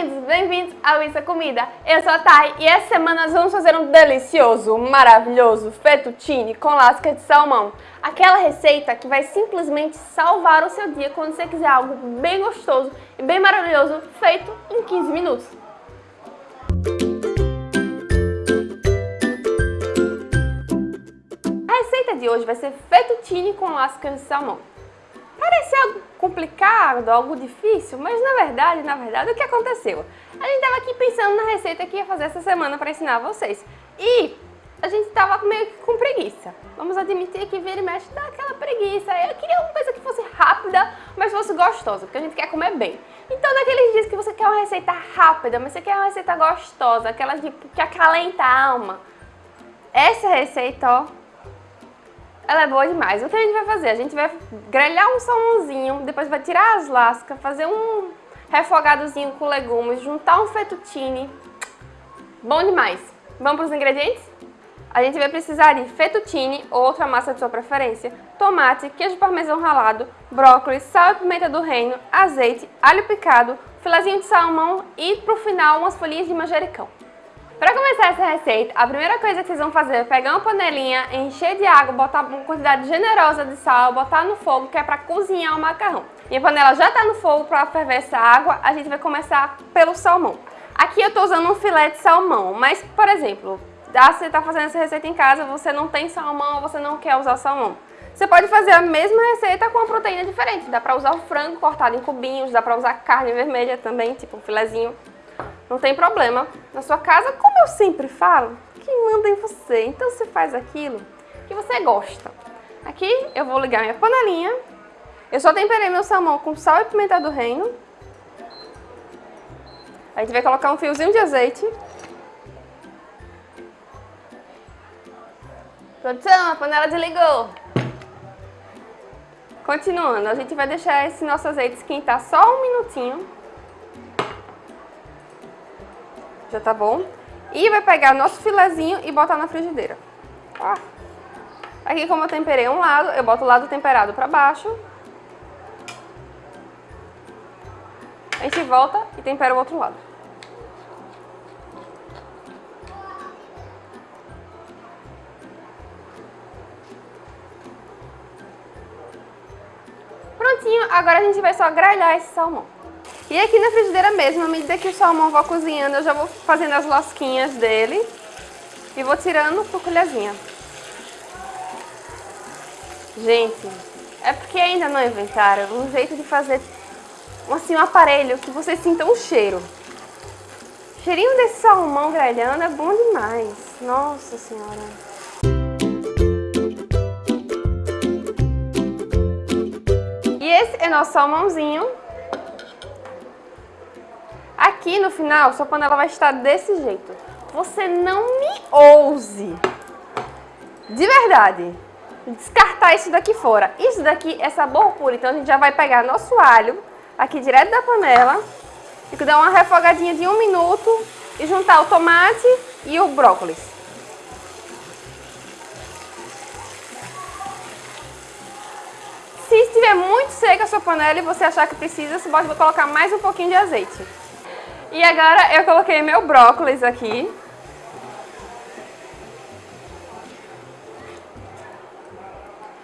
lindos! Bem-vindos ao Isso é Comida. Eu sou a Thay e essa semana nós vamos fazer um delicioso, maravilhoso fettuccine com lasca de salmão. Aquela receita que vai simplesmente salvar o seu dia quando você quiser algo bem gostoso e bem maravilhoso feito em 15 minutos. A receita de hoje vai ser fettuccine com lasca de salmão. Parece algo complicado, algo difícil, mas na verdade, na verdade, o que aconteceu? A gente estava aqui pensando na receita que ia fazer essa semana para ensinar vocês. E a gente estava meio que com preguiça. Vamos admitir que vira e mexe dá aquela preguiça. Eu queria alguma coisa que fosse rápida, mas fosse gostosa, porque a gente quer comer bem. Então, naqueles dias que você quer uma receita rápida, mas você quer uma receita gostosa, aquela de, que acalenta a alma, essa receita, ó, ela é boa demais. O que a gente vai fazer? A gente vai grelhar um salmãozinho, depois vai tirar as lascas, fazer um refogadozinho com legumes, juntar um fettuccine. Bom demais. Vamos para os ingredientes? A gente vai precisar de fettuccine ou outra massa de sua preferência, tomate, queijo parmesão ralado, brócolis, sal e pimenta do reino, azeite, alho picado, filezinho de salmão e, para o final, umas folhinhas de manjericão. Para começar essa receita, a primeira coisa que vocês vão fazer é pegar uma panelinha, encher de água, botar uma quantidade generosa de sal, botar no fogo, que é para cozinhar o macarrão. E a panela já está no fogo para ferver essa água, a gente vai começar pelo salmão. Aqui eu estou usando um filé de salmão, mas, por exemplo, você está fazendo essa receita em casa, você não tem salmão, você não quer usar salmão. Você pode fazer a mesma receita com uma proteína diferente. Dá para usar o frango cortado em cubinhos, dá para usar carne vermelha também, tipo um filezinho não tem problema. Na sua casa, como eu sempre falo, quem manda em você. Então você faz aquilo que você gosta. Aqui eu vou ligar minha panelinha. Eu só temperei meu salmão com sal e pimenta do reino. A gente vai colocar um fiozinho de azeite. Produção, a panela desligou. Continuando, a gente vai deixar esse nosso azeite esquentar só um minutinho. Já tá bom. E vai pegar nosso filezinho e botar na frigideira. Ó. Aqui como eu temperei um lado, eu boto o lado temperado pra baixo. A gente volta e tempera o outro lado. Prontinho, agora a gente vai só grelhar esse salmão. E aqui na frigideira mesmo, à medida que o salmão vai cozinhando, eu já vou fazendo as lasquinhas dele e vou tirando por colherzinha. Gente, é porque ainda não inventaram um jeito de fazer assim, um aparelho que vocês sintam o cheiro. O cheirinho desse salmão grelhando é bom demais. Nossa senhora. E esse é nosso salmãozinho Aqui no final, sua panela vai estar desse jeito. Você não me ouse, de verdade, descartar isso daqui fora. Isso daqui é sabor puro, então a gente já vai pegar nosso alho aqui direto da panela e dar uma refogadinha de um minuto e juntar o tomate e o brócolis. Se estiver muito seca a sua panela e você achar que precisa, você pode colocar mais um pouquinho de azeite. E agora eu coloquei meu brócolis aqui.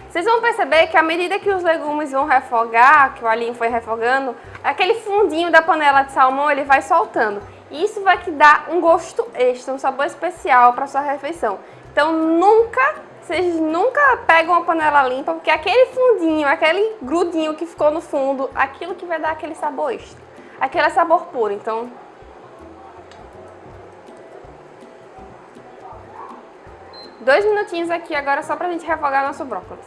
Vocês vão perceber que à medida que os legumes vão refogar, que o alhinho foi refogando, aquele fundinho da panela de salmão ele vai soltando. E isso vai te dar um gosto extra, um sabor especial para sua refeição. Então nunca, vocês nunca pegam uma panela limpa, porque aquele fundinho, aquele grudinho que ficou no fundo, aquilo que vai dar aquele sabor extra. Aquele é sabor puro, então... Dois minutinhos aqui agora só pra gente refogar nosso brócolis.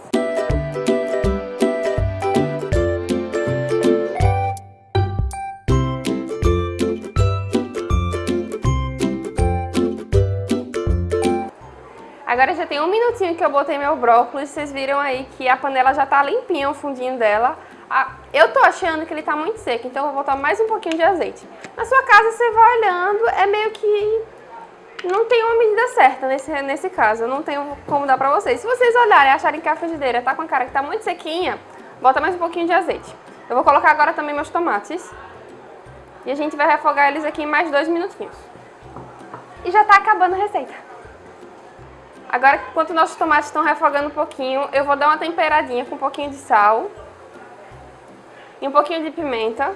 Agora já tem um minutinho que eu botei meu brócolis, vocês viram aí que a panela já tá limpinha, o fundinho dela. Eu tô achando que ele tá muito seco, então eu vou botar mais um pouquinho de azeite. Na sua casa você vai olhando, é meio que... Não tem uma medida certa nesse, nesse caso, eu não tenho como dar pra vocês. Se vocês olharem e acharem que a frigideira tá com a cara que tá muito sequinha, bota mais um pouquinho de azeite. Eu vou colocar agora também meus tomates. E a gente vai refogar eles aqui em mais dois minutinhos. E já tá acabando a receita. Agora, enquanto nossos tomates estão refogando um pouquinho, eu vou dar uma temperadinha com um pouquinho de sal e um pouquinho de pimenta.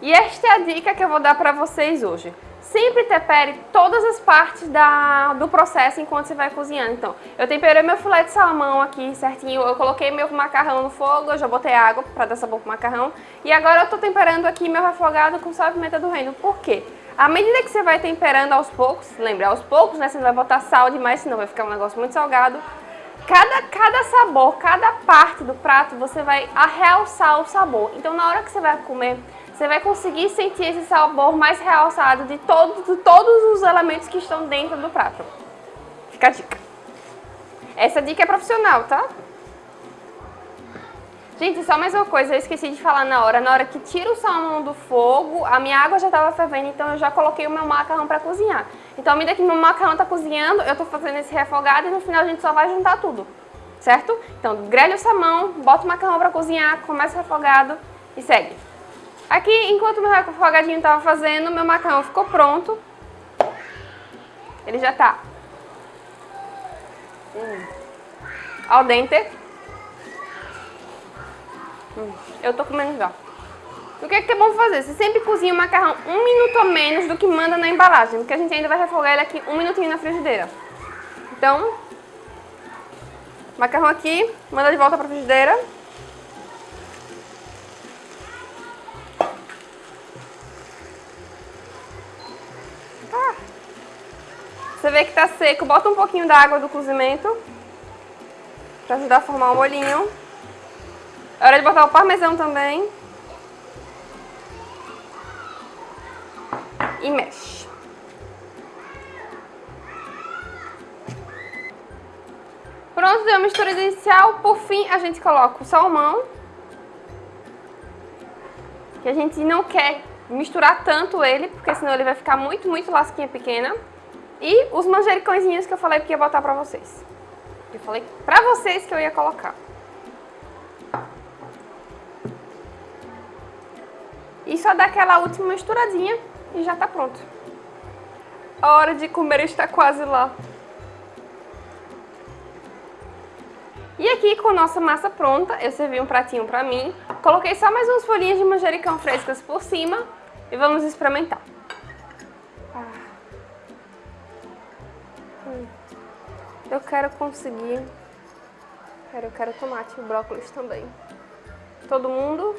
E esta é a dica que eu vou dar para vocês hoje. Sempre tempere todas as partes da, do processo enquanto você vai cozinhando. Então, eu temperei meu filé de salmão aqui certinho, eu coloquei meu macarrão no fogo, eu já botei água para dar sabor pro macarrão. E agora eu tô temperando aqui meu refogado com sal e pimenta do reino. Por quê? À medida que você vai temperando aos poucos, lembra, aos poucos, né? Você não vai botar sal demais, senão vai ficar um negócio muito salgado. Cada, cada sabor, cada parte do prato, você vai realçar o sabor. Então, na hora que você vai comer, você vai conseguir sentir esse sabor mais realçado de, todo, de todos os elementos que estão dentro do prato. Fica a dica. Essa dica é profissional, tá? Gente, só mais uma coisa, eu esqueci de falar na hora. Na hora que tira o salmão do fogo, a minha água já estava fervendo, então eu já coloquei o meu macarrão para cozinhar. Então, à medida que meu macarrão está cozinhando, eu estou fazendo esse refogado e no final a gente só vai juntar tudo, certo? Então, grelha o salmão, bota o macarrão para cozinhar, começa o refogado e segue. Aqui, enquanto meu refogadinho estava fazendo, meu macarrão ficou pronto. Ele já está hum, al dente. Eu tô comendo já. O que é, que é bom fazer? Você sempre cozinha o macarrão um minuto ou menos do que manda na embalagem, porque a gente ainda vai refogar ele aqui um minutinho na frigideira. Então, macarrão aqui, manda de volta pra frigideira. Ah. Você vê que tá seco, bota um pouquinho da água do cozimento para ajudar a formar o molhinho. É hora de botar o parmesão também. E mexe. Pronto, deu a mistura inicial. Por fim, a gente coloca o salmão. Que a gente não quer misturar tanto ele, porque senão ele vai ficar muito, muito lasquinha pequena. E os manjericõezinhos que eu falei que ia botar pra vocês. Eu falei pra vocês que eu ia colocar. Só dá aquela última misturadinha e já tá pronto. A hora de comer está quase lá. E aqui com nossa massa pronta, eu servi um pratinho pra mim. Coloquei só mais umas folhinhas de manjericão frescas por cima e vamos experimentar. Ah. Hum. Eu quero conseguir... Eu quero tomate e brócolis também. Todo mundo?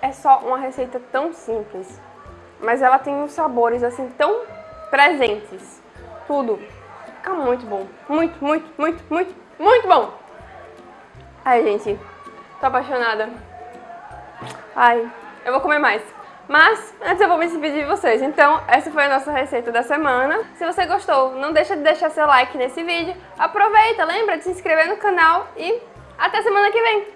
É só uma receita tão simples, mas ela tem uns sabores assim tão presentes. Tudo. Muito bom. Muito, muito, muito, muito, muito bom. Ai, gente, tô apaixonada. Ai, eu vou comer mais. Mas, antes eu vou me despedir de vocês. Então, essa foi a nossa receita da semana. Se você gostou, não deixa de deixar seu like nesse vídeo. Aproveita, lembra de se inscrever no canal e até semana que vem.